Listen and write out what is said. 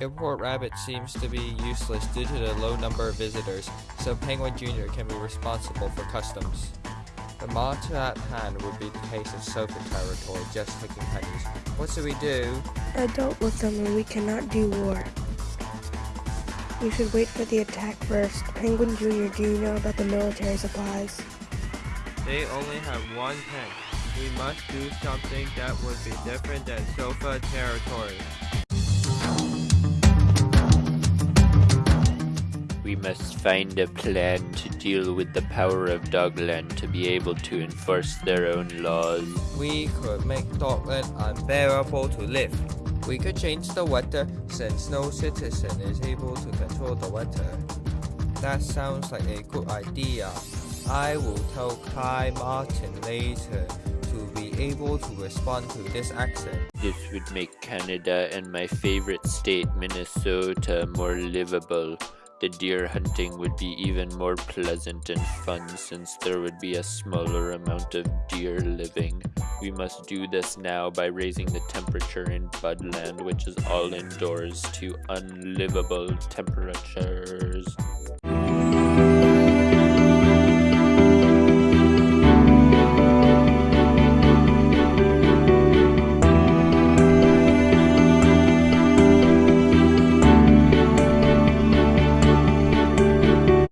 Airport Rabbit seems to be useless due to the low number of visitors, so Penguin Jr. can be responsible for customs. The matter at hand would be the case of sofa territory, just taking pennies. What should we do? I don't with them and we cannot do war. We should wait for the attack first. Penguin Jr., do you know about the military supplies? They only have one tank. We must do something that would be different than sofa territory. We must find a plan to deal with the power of Dogland to be able to enforce their own laws. We could make Dogland unbearable to live. We could change the weather since no citizen is able to control the weather. That sounds like a good idea. I will tell Kai Martin later to be able to respond to this action. This would make Canada and my favorite state, Minnesota, more livable. The deer hunting would be even more pleasant and fun since there would be a smaller amount of deer living. We must do this now by raising the temperature in Budland, which is all indoors, to unlivable temperatures.